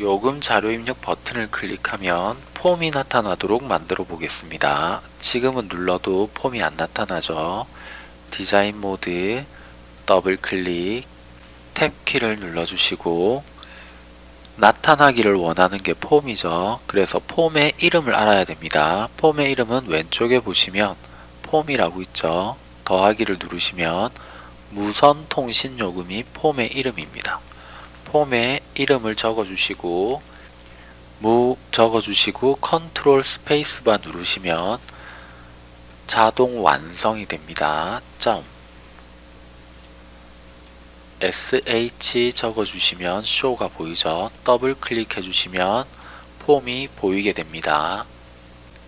요금 자료 입력 버튼을 클릭하면 폼이 나타나도록 만들어 보겠습니다. 지금은 눌러도 폼이 안 나타나죠. 디자인 모드 더블 클릭 탭 키를 눌러주시고 나타나기를 원하는 게 폼이죠. 그래서 폼의 이름을 알아야 됩니다. 폼의 이름은 왼쪽에 보시면 폼이라고 있죠. 더하기를 누르시면 무선 통신 요금이 폼의 이름입니다. 폼에 이름을 적어주시고 무 적어주시고 컨트롤 스페이스바 누르시면 자동 완성이 됩니다. 점 sh 적어주시면 Show가 보이죠. 더블 클릭해 주시면 폼이 보이게 됩니다.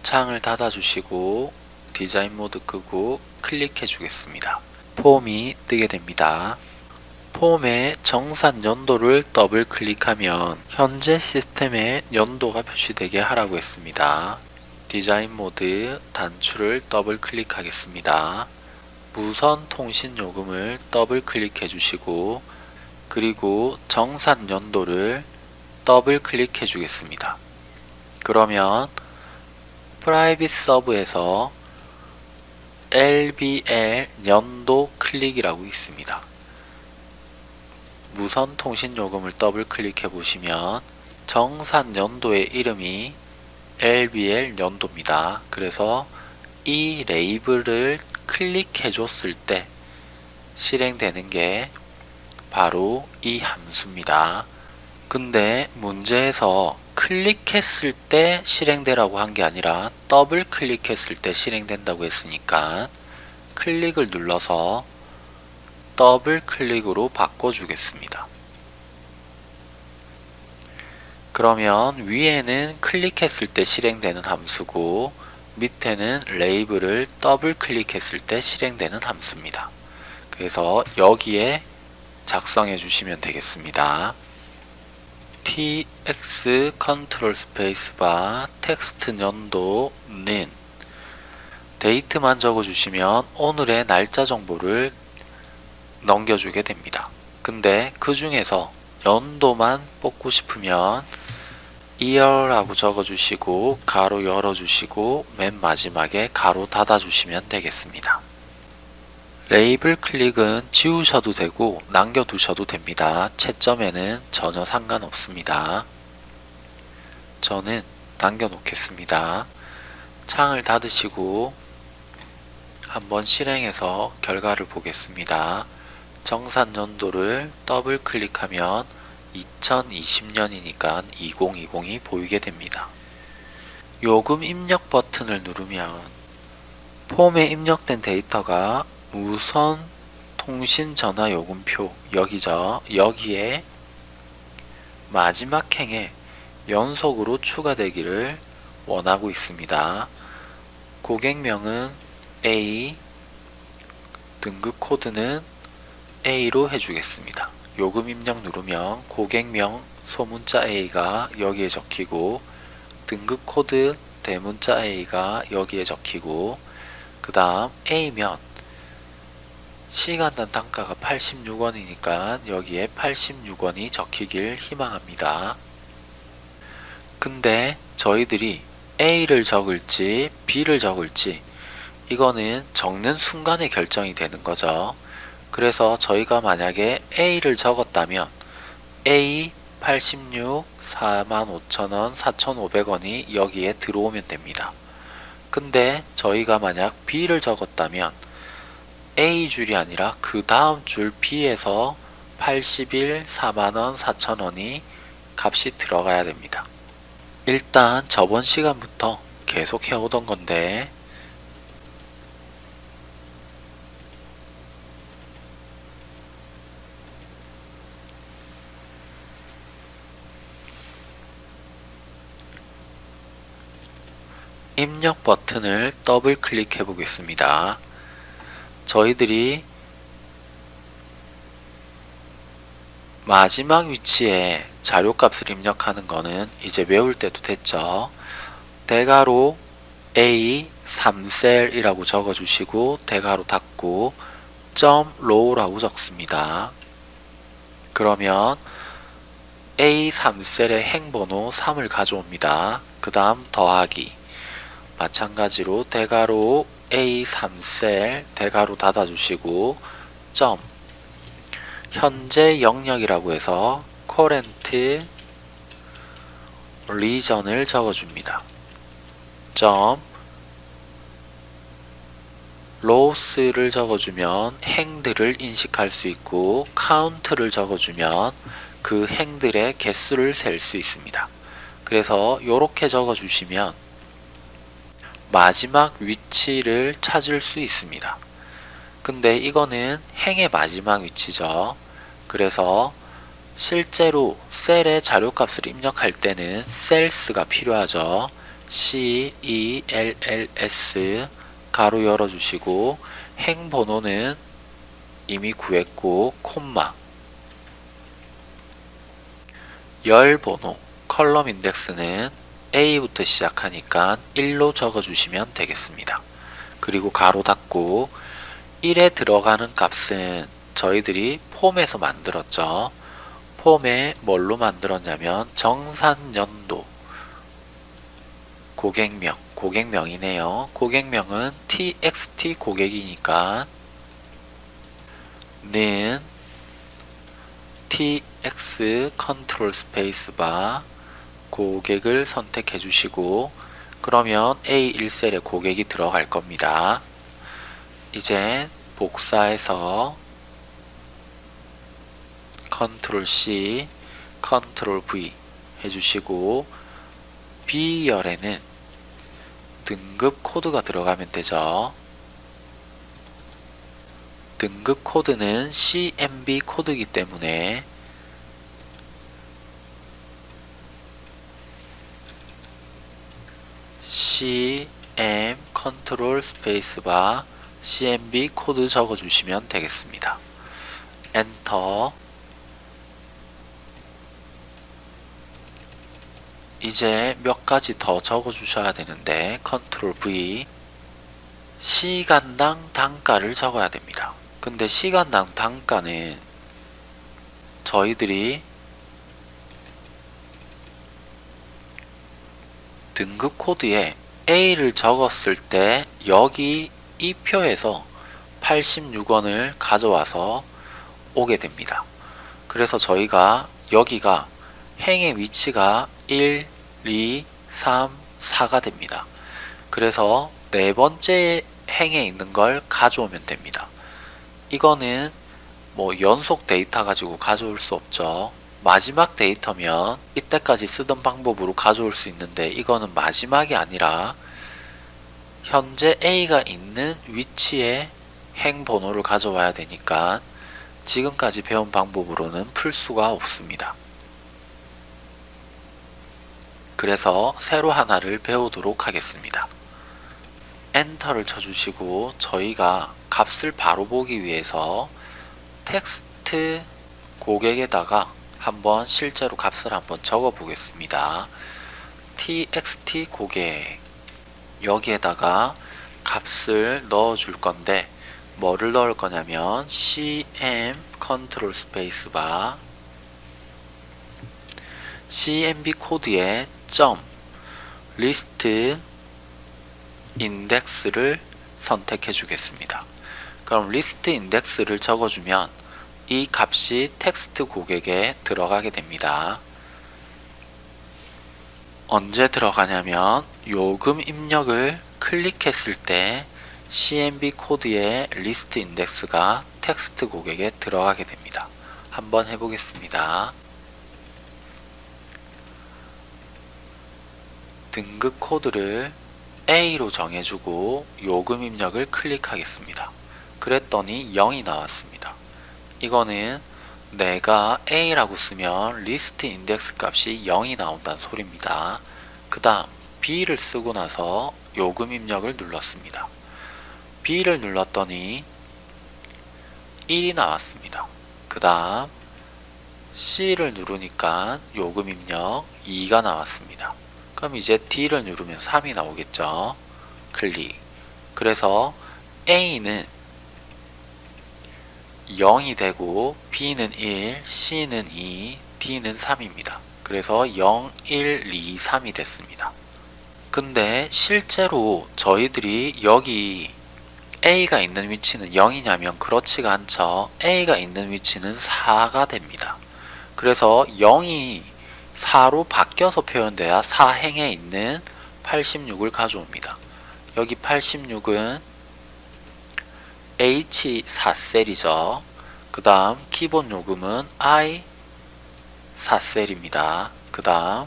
창을 닫아주시고 디자인 모드 끄고 클릭해 주겠습니다. 폼이 뜨게 됩니다. 폼의 정산 연도를 더블 클릭하면 현재 시스템에 연도가 표시되게 하라고 했습니다. 디자인 모드 단추를 더블 클릭하겠습니다. 무선 통신 요금을 더블 클릭해 주시고 그리고 정산 연도를 더블 클릭해 주겠습니다. 그러면 Private Sub에서 LBL 연도 클릭이라고 있습니다. 무선 통신 요금을 더블 클릭해 보시면 정산 연도의 이름이 LBL 연도입니다. 그래서 이 레이블을 클릭해 줬을 때 실행되는 게 바로 이 함수입니다. 근데 문제에서 클릭했을 때 실행되라고 한 게 아니라 더블 클릭했을 때 실행된다고 했으니까 클릭을 눌러서 더블 클릭으로 바꿔주겠습니다. 그러면 위에는 클릭했을 때 실행되는 함수고 밑에는 레이블을 더블 클릭했을 때 실행되는 함수입니다. 그래서 여기에 작성해 주시면 되겠습니다. tx 컨트롤 스페이스바 텍스트 연도는 Date만 적어주시면 오늘의 날짜 정보를 넘겨주게 됩니다. 근데 그 중에서 연도만 뽑고 싶으면 year라고 적어주시고 괄호 열어주시고 맨 마지막에 괄호 닫아주시면 되겠습니다. 레이블 클릭은 지우셔도 되고 남겨두셔도 됩니다. 채점에는 전혀 상관없습니다. 저는 남겨놓겠습니다. 창을 닫으시고 한번 실행해서 결과를 보겠습니다. 정산 연도를 더블 클릭하면 2020년이니까 2020이 보이게 됩니다. 요금 입력 버튼을 누르면 폼에 입력된 데이터가 무선 통신 전화 요금표 여기죠. 여기에 마지막 행에 연속으로 추가되기를 원하고 있습니다. 고객명은 A, 등급 코드는 A로 해주겠습니다. 요금 입력 누르면 고객명 소문자 A가 여기에 적히고 등급 코드 대문자 A가 여기에 적히고 그 다음 A면 시간당 단가가 86원이니까 여기에 86원이 적히길 희망합니다. 근데 저희들이 A를 적을지 B를 적을지 이거는 적는 순간에 결정이 되는 거죠. 그래서 저희가 만약에 A를 적었다면 A 86 45,000원 4,500원이 여기에 들어오면 됩니다. 근데 저희가 만약 B를 적었다면 A 줄이 아니라 그 다음 줄 B에서 81 4만원 4천원이 값이 들어가야 됩니다. 일단 저번 시간부터 계속 해오던 건데 입력 버튼을 더블 클릭해 보겠습니다. 저희들이 마지막 위치에 자료값을 입력하는 거는 이제 외울 때도 됐죠. 대괄호 A 3셀이라고 적어주시고 대괄호 닫고 점 row라고 적습니다. 그러면 A 3셀의 행번호 3을 가져옵니다. 그 다음 더하기 마찬가지로 대괄호 A 3셀 대괄호 닫아주시고 점 현재 영역이라고 해서 current region을 적어줍니다. 점 loss를 적어주면 행들을 인식할 수 있고 count를 적어주면 그 행들의 개수를 셀 수 있습니다. 그래서 이렇게 적어주시면 마지막 위치를 찾을 수 있습니다. 근데 이거는 행의 마지막 위치죠. 그래서 실제로 셀의 자료값을 입력할 때는 셀스가 필요하죠. C, E, L, L, S 가로 열어주시고 행 번호는 이미 구했고 콤마 열 번호 컬럼 인덱스는 A부터 시작하니까 1로 적어주시면 되겠습니다. 그리고 가로 닫고 1에 들어가는 값은 저희들이 폼에서 만들었죠. 폼에 뭘로 만들었냐면 정산연도 고객명 고객명이네요. 고객명은 txt 고객이니까 는 tx 컨트롤 스페이스 바 고객을 선택해 주시고 그러면 A1셀에 고객이 들어갈 겁니다. 이제 복사해서 컨트롤 C, 컨트롤 V 해주시고 B열에는 등급 코드가 들어가면 되죠. 등급 코드는 CMB 코드이기 때문에 CM 컨트롤 스페이스바 CMB 코드 적어주시면 되겠습니다. 엔터 이제 몇 가지 더 적어 주셔야 되는데 컨트롤 V 시간당 단가를 적어야 됩니다. 근데 시간당 단가는 저희들이 등급 코드에 A를 적었을 때 여기 이 표에서 86원을 가져와서 오게 됩니다. 그래서 저희가 여기가 행의 위치가 1, 2, 3, 4가 됩니다. 그래서 네 번째 행에 있는 걸 가져오면 됩니다. 이거는 뭐 연속 데이터 가지고 가져올 수 없죠. 마지막 데이터면 이때까지 쓰던 방법으로 가져올 수 있는데 이거는 마지막이 아니라 현재 A가 있는 위치에 행 번호를 가져와야 되니까 지금까지 배운 방법으로는 풀 수가 없습니다. 그래서 새로 하나를 배우도록 하겠습니다. 엔터를 쳐주시고 저희가 값을 바로 보기 위해서 텍스트 고객에다가 한번 실제로 값을 한번 적어 보겠습니다. txt 고객 여기에다가 값을 넣어 줄 건데 뭐를 넣을 거냐면 cm 컨트롤 스페이스 바 cmb 코드에 점 리스트 인덱스를 선택해 주겠습니다. 그럼 리스트 인덱스를 적어주면 이 값이 텍스트 고객에 들어가게 됩니다. 언제 들어가냐면 요금 입력을 클릭했을 때 CMB 코드의 리스트 인덱스가 텍스트 고객에 들어가게 됩니다. 한번 해보겠습니다. 등급 코드를 A로 정해주고 요금 입력을 클릭하겠습니다. 그랬더니 0이 나왔습니다. 이거는 내가 A라고 쓰면 리스트 인덱스 값이 0이 나온다는 소리입니다. 그 다음 B를 쓰고 나서 요금 입력을 눌렀습니다. B를 눌렀더니 1이 나왔습니다. 그 다음 C를 누르니까 요금 입력 2가 나왔습니다. 그럼 이제 D를 누르면 3이 나오겠죠. 클릭. 그래서 A는 0이 되고 B는 1, C는 2, D는 3입니다. 그래서 0, 1, 2, 3이 됐습니다. 근데 실제로 저희들이 여기 A가 있는 위치는 0이냐면 그렇지가 않죠. A가 있는 위치는 4가 됩니다. 그래서 0이 4로 바뀌어서 표현돼야 4행에 있는 86을 가져옵니다. 여기 86은 H4셀이죠. 그 다음 기본 요금은 I4셀입니다. 그 다음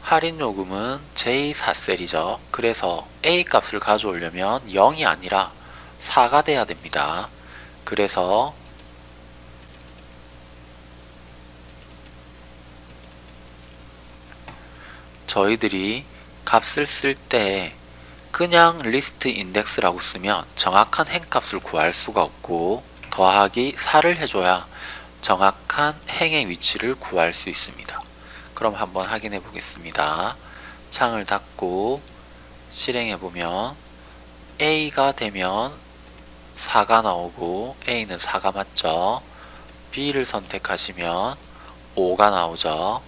할인 요금은 J4셀이죠. 그래서 A 값을 가져오려면 0이 아니라 4가 돼야 됩니다. 그래서 저희들이 값을 쓸때 그냥 리스트 인덱스라고 쓰면 정확한 행값을 구할 수가 없고 더하기 4를 해줘야 정확한 행의 위치를 구할 수 있습니다. 그럼 한번 확인해 보겠습니다. 창을 닫고 실행해 보면 A가 되면 4가 나오고 A는 4가 맞죠. B를 선택하시면 5가 나오죠.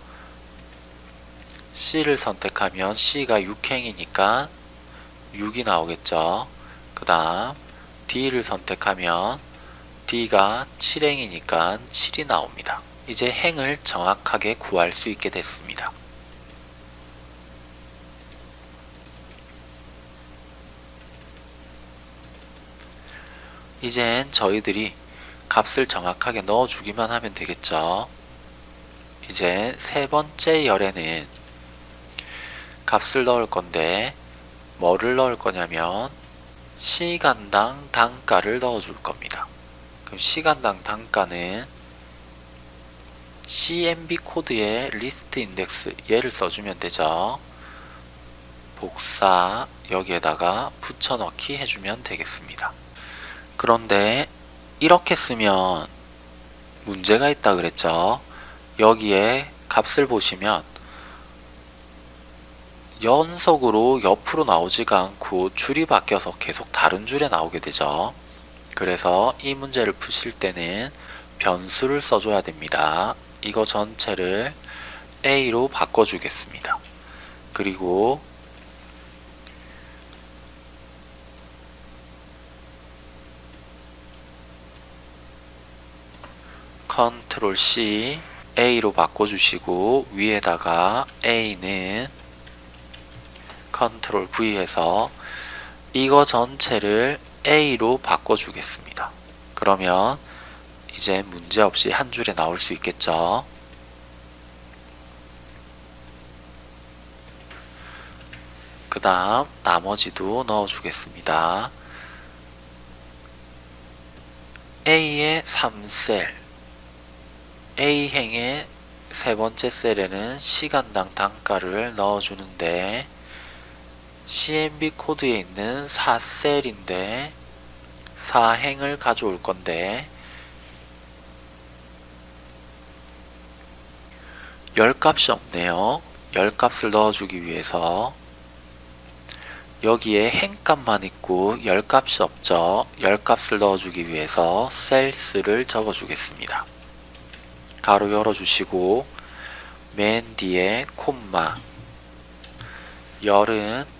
C를 선택하면 C가 6행이니까 6이 나오겠죠. 그 다음 D를 선택하면 D가 7행이니까 7이 나옵니다. 이제 행을 정확하게 구할 수 있게 됐습니다. 이젠 저희들이 값을 정확하게 넣어주기만 하면 되겠죠. 이제 세 번째 열에는 값을 넣을 건데 뭐를 넣을 거냐면 시간당 단가를 넣어줄 겁니다. 그럼 시간당 단가는 CMB 코드의 리스트 인덱스 얘를 써주면 되죠. 복사 여기에다가 붙여넣기 해주면 되겠습니다. 그런데 이렇게 쓰면 문제가 있다 그랬죠. 여기에 값을 보시면 연속으로 옆으로 나오지가 않고 줄이 바뀌어서 계속 다른 줄에 나오게 되죠. 그래서 이 문제를 푸실 때는 변수를 써줘야 됩니다. 이거 전체를 A로 바꿔주겠습니다. 그리고 컨트롤 C A로 바꿔주시고 위에다가 A는 컨트롤 V 해서 이거 전체를 A로 바꿔주겠습니다. 그러면 이제 문제없이 한 줄에 나올 수 있겠죠. 그 다음 나머지도 넣어주겠습니다. A의 3셀 A행의 세 번째 셀에는 시간당 단가를 넣어주는데 CMB 코드에 있는 4셀인데 4행을 가져올 건데 열값이 없네요. 열값을 넣어주기 위해서 여기에 행값만 있고 열값이 없죠. 열값을 넣어주기 위해서 셀스를 적어주겠습니다. 가로 열어주시고 맨 뒤에 콤마 열은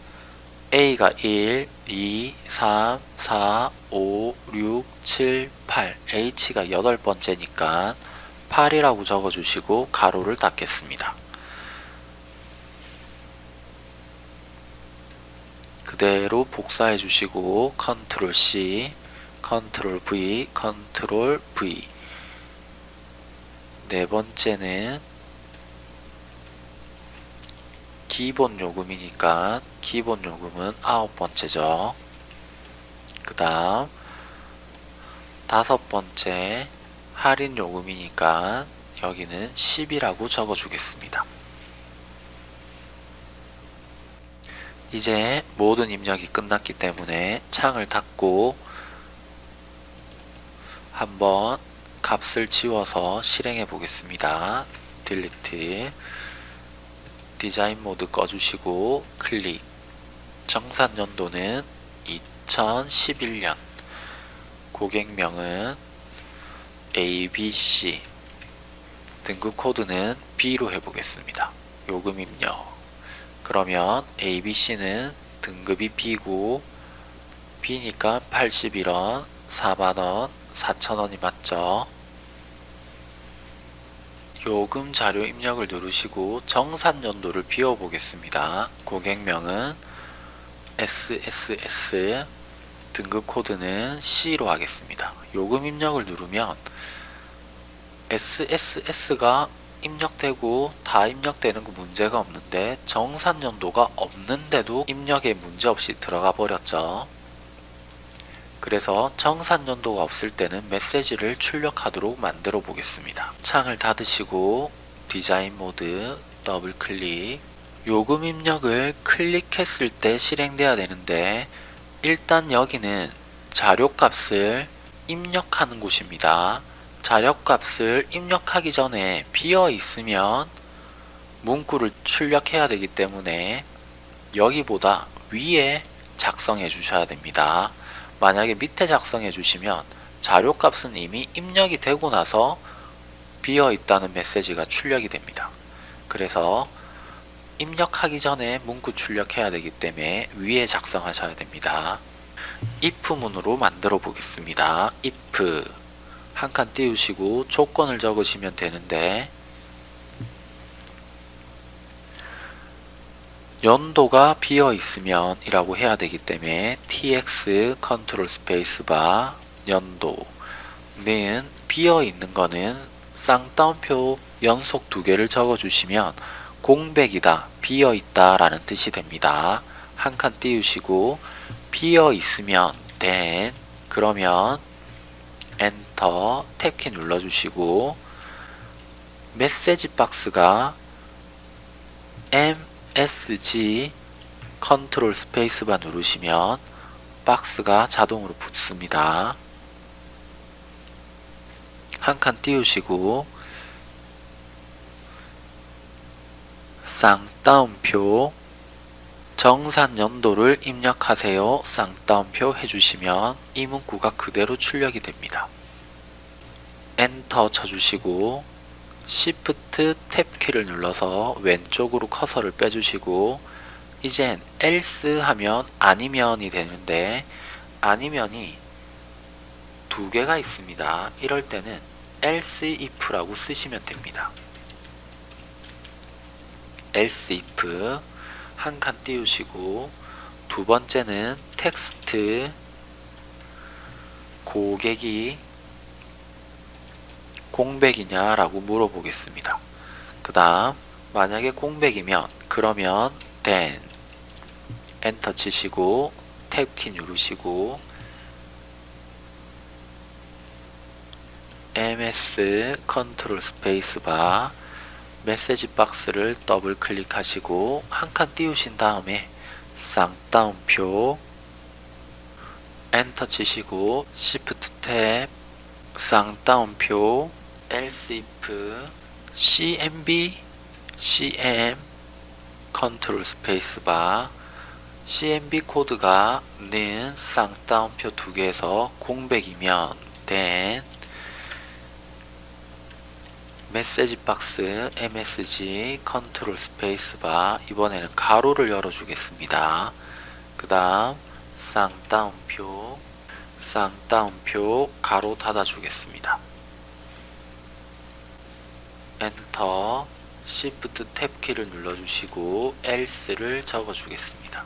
A가 1, 2, 3, 4, 5, 6, 7, 8 H가 여덟 번째니까 8이라고 적어주시고 가로를 닫겠습니다. 그대로 복사해 주시고 컨트롤 C, 컨트롤 V, 컨트롤 V 네 번째는 기본 요금이니까 기본 요금은 아홉 번째죠. 그 다음 다섯 번째 할인 요금이니까 여기는 10이라고 적어 주겠습니다. 이제 모든 입력이 끝났기 때문에 창을 닫고 한번 값을 지워서 실행해 보겠습니다. 딜리트 디자인 모드 꺼주시고 클릭 정산 연도는 2011년 고객명은 ABC 등급 코드는 B로 해보겠습니다. 요금 입력. 그러면 ABC는 등급이 B고 B니까 81원, 4만원, 4천원이 맞죠? 요금 자료 입력을 누르시고 정산 연도를 비워 보겠습니다. 고객명은 SSS 등급 코드는 C로 하겠습니다. 요금 입력을 누르면 SSS가 입력되고 다 입력되는 거 문제가 없는데 정산 연도가 없는데도 입력에 문제없이 들어가 버렸죠. 그래서 정산 연도가 없을 때는 메시지를 출력하도록 만들어 보겠습니다. 창을 닫으시고 디자인 모드 더블 클릭 요금 입력을 클릭했을 때 실행돼야 되는데 일단 여기는 자료값을 입력하는 곳입니다. 자료값을 입력하기 전에 비어 있으면 문구를 출력해야 되기 때문에 여기보다 위에 작성해 주셔야 됩니다. 만약에 밑에 작성해 주시면 자료값은 이미 입력이 되고 나서 비어 있다는 메시지가 출력이 됩니다. 그래서 입력하기 전에 문구 출력해야 되기 때문에 위에 작성하셔야 됩니다. if 문으로 만들어 보겠습니다. if 한 칸 띄우시고 조건을 적으시면 되는데 연도가 비어 있으면 이라고 해야 되기 때문에 tx 컨트롤 스페이스바 연도는 비어 있는 거는 쌍따옴표 연속 두 개를 적어 주시면 공백이다 비어 있다 라는 뜻이 됩니다. 한 칸 띄우시고 비어 있으면 then 그러면 엔터 탭키 눌러 주시고 메시지 박스가 MSG 컨트롤 스페이스바 누르시면 박스가 자동으로 붙습니다. 한 칸 띄우시고 쌍따옴표 정산 연도를 입력하세요. 쌍따옴표 해주시면 이 문구가 그대로 출력이 됩니다. 엔터 쳐주시고 Shift 탭 키를 눌러서 왼쪽으로 커서를 빼주시고 이젠 else 하면 아니면이 되는데 아니면이 두 개가 있습니다. 이럴 때는 else if라고 쓰시면 됩니다. else if 한 칸 띄우시고 두 번째는 텍스트 고객이 공백이냐 라고 물어보겠습니다. 그 다음 만약에 공백이면 그러면 then 엔터 치시고 탭키 누르시고 ms 컨트롤 스페이스바 메시지 박스를 더블 클릭하시고 한 칸 띄우신 다음에 쌍따옴표 엔터 치시고 시프트 탭 쌍따옴표 else if cmb cm 컨트롤 스페이스바 cmb 코드가 는 쌍따옴표 두 개에서 공백이면 then 메시지 박스 msg 컨트롤 스페이스바 이번에는 괄호를 열어 주겠습니다. 그 다음 쌍따옴표 쌍따옴표 괄호 닫아 주겠습니다. 엔터 Shift 탭 키를 눌러주시고 else를 적어주겠습니다.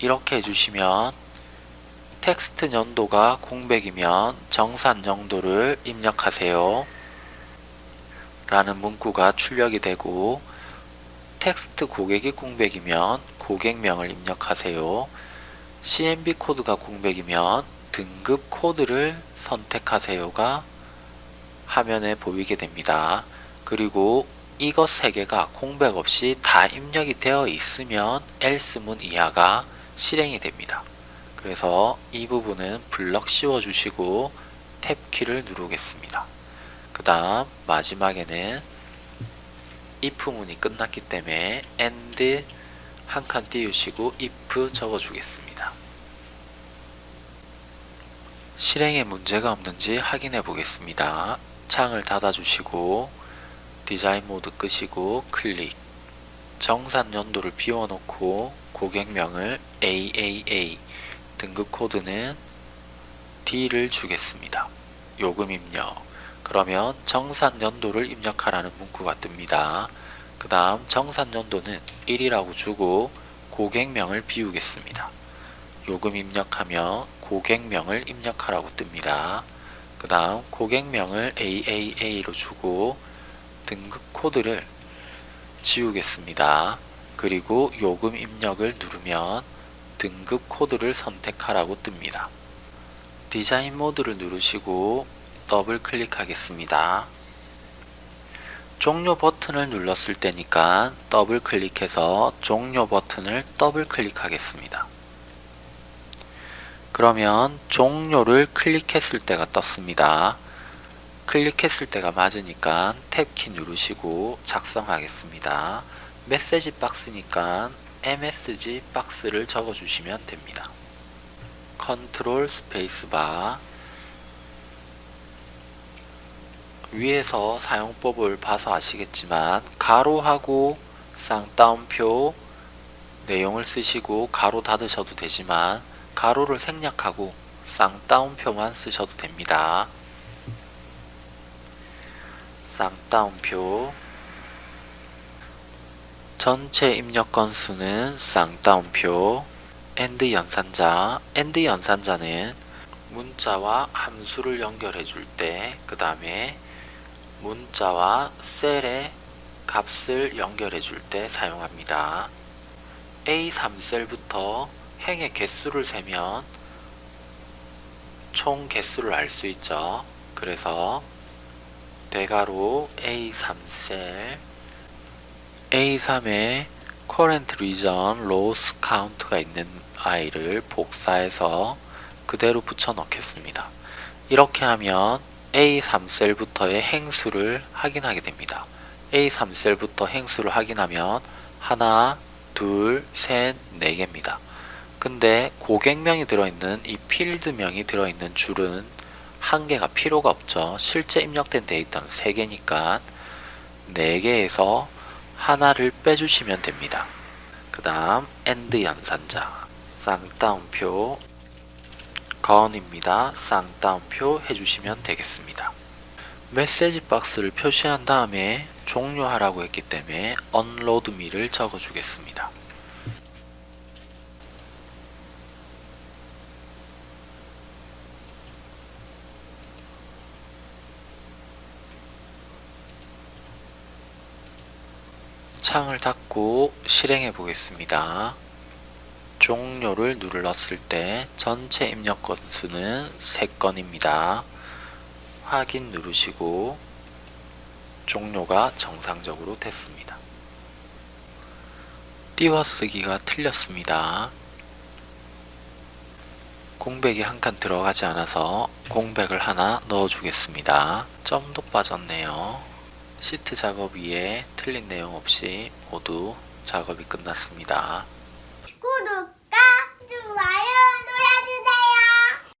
이렇게 해주시면 텍스트 연도가 공백이면 정산 연도를 입력하세요. 라는 문구가 출력이 되고 텍스트 고객이 공백이면 고객명을 입력하세요. CMB 코드가 공백이면 등급 코드를 선택하세요가 화면에 보이게 됩니다. 그리고 이것 세 개가 공백 없이 다 입력이 되어 있으면 else 문 이하가 실행이 됩니다. 그래서 이 부분은 블럭 씌워주시고 탭키를 누르겠습니다. 그 다음 마지막에는 if 문이 끝났기 때문에 end 한 칸 띄우시고 if 적어주겠습니다. 실행에 문제가 없는지 확인해 보겠습니다. 창을 닫아주시고 디자인 모드 끄시고 클릭 정산 연도를 비워놓고 고객명을 AAA 등급 코드는 D를 주겠습니다. 요금 입력 그러면 정산 연도를 입력하라는 문구가 뜹니다. 그 다음 정산 연도는 1이라고 주고 고객명을 비우겠습니다. 요금 입력하며 고객명을 입력하라고 뜹니다. 그 다음 고객명을 AAA로 주고 등급 코드를 지우겠습니다. 그리고 요금 입력을 누르면 등급 코드를 선택하라고 뜹니다. 디자인 모드를 누르시고 더블 클릭하겠습니다. 종료 버튼을 눌렀을 때니까 더블 클릭해서 종료 버튼을 더블 클릭하겠습니다. 그러면 종료를 클릭했을 때가 떴습니다. 클릭했을 때가 맞으니까 탭키 누르시고 작성하겠습니다. 메시지 박스니까 MSG box를 적어주시면 됩니다. 컨트롤 스페이스바 위에서 사용법을 봐서 아시겠지만 괄호하고 쌍따옴표 내용을 쓰시고 괄호 닫으셔도 되지만 괄호를 생략하고 쌍따옴표만 쓰셔도 됩니다. 쌍따옴표 전체 입력 건수는 쌍따옴표 and 연산자 and 연산자는 문자와 함수를 연결해 줄 때 그 다음에 문자와 셀의 값을 연결해 줄 때 사용합니다. A3셀부터 행의 개수를 세면 총 개수를 알 수 있죠. 그래서 대괄호 A3셀 A3에 current region loss count가 있는 아이를 복사해서 그대로 붙여 넣겠습니다. 이렇게 하면 A3셀부터의 행수를 확인하게 됩니다. A3셀부터 행수를 확인하면 하나, 둘, 셋, 네 개입니다. 근데 고객명이 들어있는 이 필드명이 들어있는 줄은 한 개가 필요가 없죠. 실제 입력된 데이터는 세 개니까 네 개에서 하나를 빼주시면 됩니다. 그 다음 and 연산자 쌍따옴표 건입니다. 쌍따옴표 해주시면 되겠습니다. 메시지 박스를 표시한 다음에 종료하라고 했기 때문에 me를 적어주겠습니다. 창을 닫고 실행해 보겠습니다. 종료를 눌렀을 때 전체 입력 건수는 3건입니다. 확인 누르시고 종료가 정상적으로 됐습니다. 띄워쓰기가 틀렸습니다. 공백이 한 칸 들어가지 않아서 공백을 하나 넣어 주겠습니다. 점도 빠졌네요. 시트 작업 위에 틀린 내용 없이 모두 작업이 끝났습니다.